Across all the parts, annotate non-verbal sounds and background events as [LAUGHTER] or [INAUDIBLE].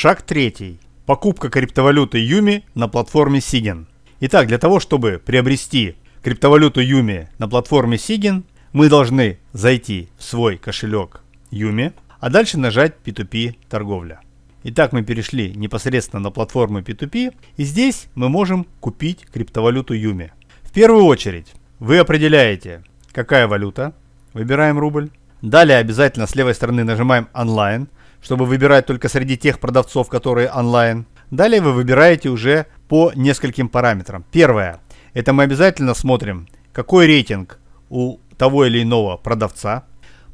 Шаг третий. Покупка криптовалюты Юми на платформе Sigin. Итак, для того, чтобы приобрести криптовалюту Юми на платформе Sigin, мы должны зайти в свой кошелек Юми, а дальше нажать P2P торговля. Итак, мы перешли непосредственно на платформу P2P, и здесь мы можем купить криптовалюту Юми. В первую очередь, вы определяете, какая валюта, выбираем рубль. Далее обязательно с левой стороны нажимаем онлайн, чтобы выбирать только среди тех продавцов, которые онлайн. Далее вы выбираете уже по нескольким параметрам. Первое. Это мы обязательно смотрим, какой рейтинг у того или иного продавца.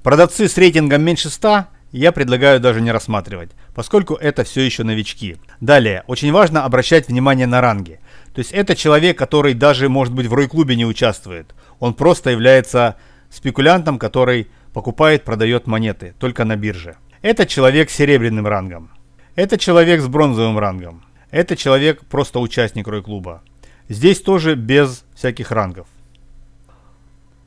Продавцы с рейтингом меньше 100 я предлагаю даже не рассматривать, поскольку это все еще новички. Далее, очень важно обращать внимание на ранги. То есть это человек, который даже, может быть, в Рой-клубе не участвует. Он просто является спекулянтом, который покупает, продает монеты только на бирже. Это человек с серебряным рангом. Это человек с бронзовым рангом. Это человек просто участник Рой-клуба. Здесь тоже без всяких рангов.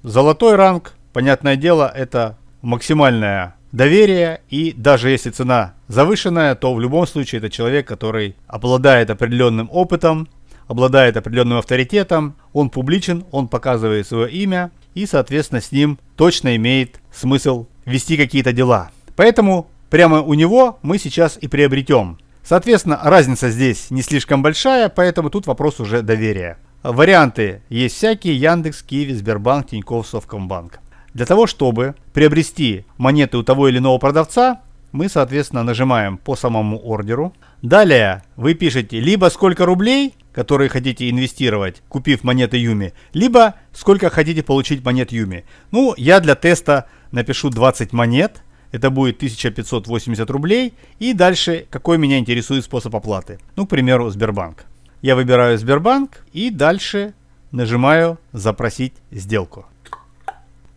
Золотой ранг, понятное дело, это максимальное доверие и даже если цена завышенная, то в любом случае это человек, который обладает определенным опытом, обладает определенным авторитетом, он публичен, он показывает свое имя и, соответственно, с ним точно имеет смысл вести какие-то дела. Поэтому прямо у него мы сейчас и приобретем. Соответственно, разница здесь не слишком большая, поэтому тут вопрос уже доверия. Варианты есть всякие, Яндекс, Киви, Сбербанк, Тинькофф, Совкомбанк. Для того, чтобы приобрести монеты у того или иного продавца, мы, соответственно, нажимаем по самому ордеру. Далее вы пишете либо сколько рублей, которые хотите инвестировать, купив монеты Юми, либо сколько хотите получить монет Юми. Ну, я для теста напишу 20 монет, это будет 1580 рублей. И дальше, какой меня интересует способ оплаты. Ну, к примеру, Сбербанк. Я выбираю Сбербанк и дальше нажимаю «Запросить сделку».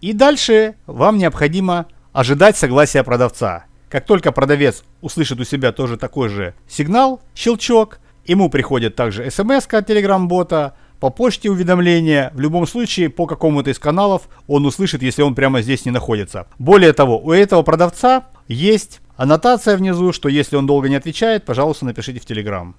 И дальше вам необходимо ожидать согласия продавца. Как только продавец услышит у себя тоже такой же сигнал, щелчок, ему приходит также смс от Telegram-бота, по почте уведомления, в любом случае по какому-то из каналов он услышит, если он прямо здесь не находится. Более того, у этого продавца есть аннотация внизу, что если он долго не отвечает, пожалуйста, напишите в Telegram.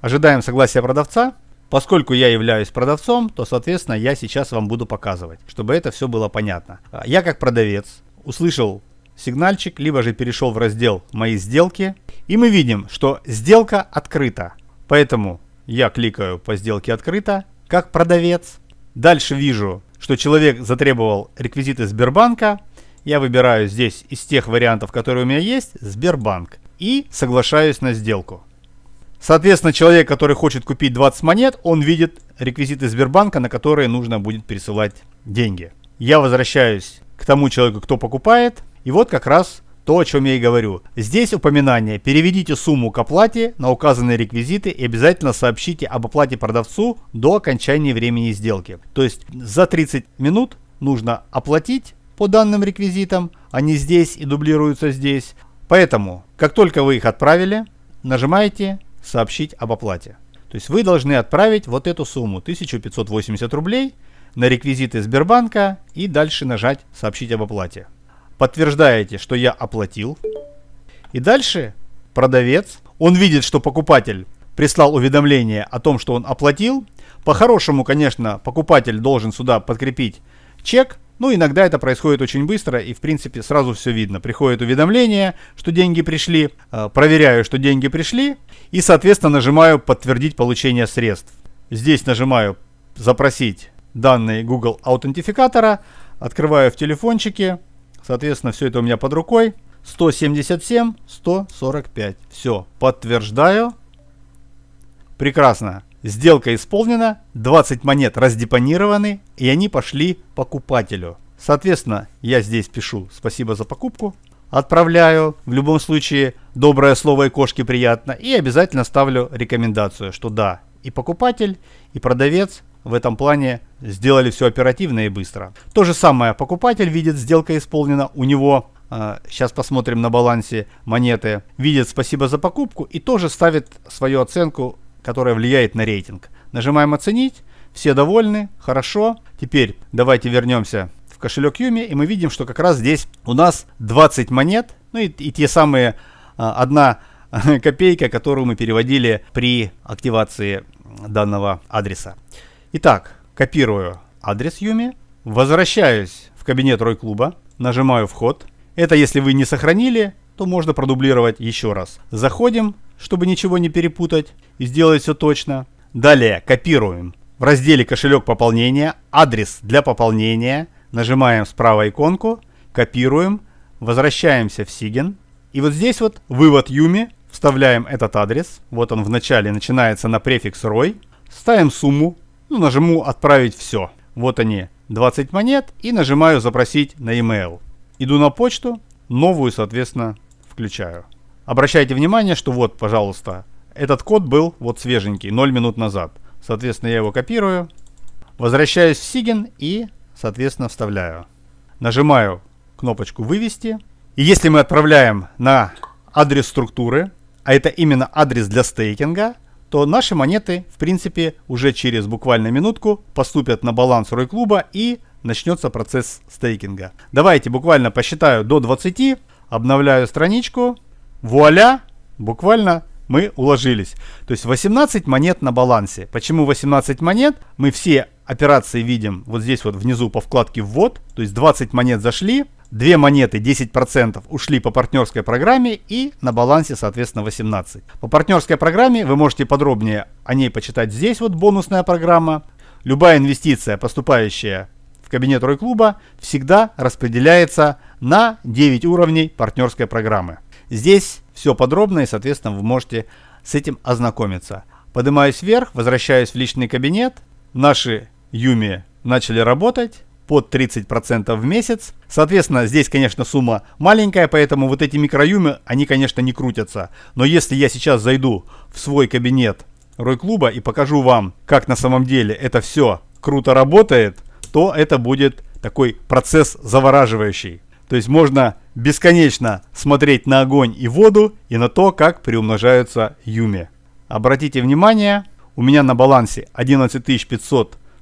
Ожидаем согласия продавца. Поскольку я являюсь продавцом, то, соответственно, я сейчас вам буду показывать, чтобы это все было понятно. А, я как продавец услышал сигнальчик, либо же перешел в раздел «Мои сделки», и мы видим, что сделка открыта. Поэтому я кликаю по сделке открыта, как продавец. Дальше вижу, что человек затребовал реквизиты Сбербанка. Я выбираю здесь из тех вариантов, которые у меня есть, Сбербанк. И соглашаюсь на сделку. Соответственно, человек, который хочет купить 20 монет, он видит реквизиты Сбербанка, на которые нужно будет пересылать деньги. Я возвращаюсь к тому человеку, кто покупает. И вот как раз то, о чем я и говорю. Здесь упоминание. Переведите сумму к оплате на указанные реквизиты и обязательно сообщите об оплате продавцу до окончания времени сделки. То есть за 30 минут нужно оплатить по данным реквизитам. Они здесь и дублируются здесь. Поэтому, как только вы их отправили, нажимаете сообщить об оплате. То есть вы должны отправить вот эту сумму 1580 рублей на реквизиты Сбербанка и дальше нажать сообщить об оплате. Подтверждаете, что я оплатил. И дальше продавец, он видит, что покупатель прислал уведомление о том, что он оплатил. По-хорошему, конечно, покупатель должен сюда подкрепить чек, ну, иногда это происходит очень быстро и, в принципе, сразу все видно. Приходит уведомление, что деньги пришли, э, проверяю, что деньги пришли и, соответственно, нажимаю «Подтвердить получение средств». Здесь нажимаю «Запросить данные Google аутентификатора», открываю в телефончике, соответственно, все это у меня под рукой. 177, 145. Все, подтверждаю. Прекрасно. Сделка исполнена, 20 монет раздепонированы, и они пошли покупателю. Соответственно, я здесь пишу «Спасибо за покупку», отправляю, в любом случае, доброе слово и кошки приятно, и обязательно ставлю рекомендацию, что да, и покупатель, и продавец в этом плане сделали все оперативно и быстро. То же самое, покупатель видит, сделка исполнена, у него сейчас а, посмотрим на балансе монеты, видит спасибо за покупку и тоже ставит свою оценку которая влияет на рейтинг. Нажимаем «Оценить». Все довольны, хорошо. Теперь давайте вернемся в кошелек Юми, и мы видим, что как раз здесь у нас 20 монет, ну и, и те самые а, одна [LAUGHS] копейка, которую мы переводили при активации данного адреса. Итак, копирую адрес Юми, возвращаюсь в кабинет Рой Клуба, нажимаю вход. Это если вы не сохранили, то можно продублировать еще раз. Заходим, чтобы ничего не перепутать и сделать все точно. Далее копируем в разделе кошелек пополнения адрес для пополнения. Нажимаем справа иконку, копируем, возвращаемся в Сиген. И вот здесь вот вывод Юми, вставляем этот адрес. Вот он в начале начинается на префикс ROY. Ставим сумму, ну, нажму отправить все. Вот они 20 монет и нажимаю запросить на email. Иду на почту, новую, соответственно, включаю. Обращайте внимание, что вот, пожалуйста, этот код был вот свеженький, 0 минут назад. Соответственно, я его копирую, возвращаюсь в Сиген и, соответственно, вставляю. Нажимаю кнопочку «Вывести». И если мы отправляем на адрес структуры, а это именно адрес для стейкинга, то наши монеты, в принципе, уже через буквально минутку поступят на баланс Рой Клуба и начнется процесс стейкинга. Давайте буквально посчитаю до 20, обновляю страничку, вуаля, буквально мы уложились. То есть 18 монет на балансе. Почему 18 монет? Мы все операции видим вот здесь вот внизу по вкладке «Ввод». То есть 20 монет зашли, 2 монеты 10% ушли по партнерской программе и на балансе соответственно 18. По партнерской программе вы можете подробнее о ней почитать здесь вот бонусная программа. Любая инвестиция, поступающая в кабинет Рой Клуба, всегда распределяется на 9 уровней партнерской программы. Здесь все подробно и, соответственно, вы можете с этим ознакомиться. Поднимаюсь вверх, возвращаюсь в личный кабинет. Наши Юми начали работать под 30% в месяц. Соответственно, здесь, конечно, сумма маленькая, поэтому вот эти микроюмы, они, конечно, не крутятся. Но если я сейчас зайду в свой кабинет Рой Клуба и покажу вам, как на самом деле это все круто работает, то это будет такой процесс завораживающий. То есть можно бесконечно смотреть на огонь и воду и на то, как приумножаются юми. Обратите внимание, у меня на балансе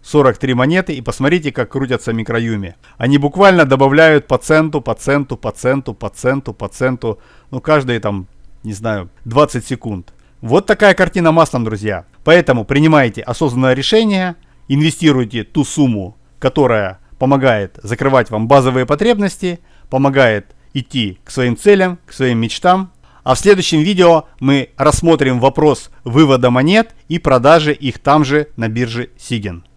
11543 монеты и посмотрите, как крутятся микроюми. Они буквально добавляют по центу, по центу, по центу, по центу, по центу, ну каждые там, не знаю, 20 секунд. Вот такая картина маслом, друзья. Поэтому принимайте осознанное решение, инвестируйте ту сумму, которая помогает закрывать вам базовые потребности, помогает идти к своим целям, к своим мечтам. А в следующем видео мы рассмотрим вопрос вывода монет и продажи их там же на бирже Сиген.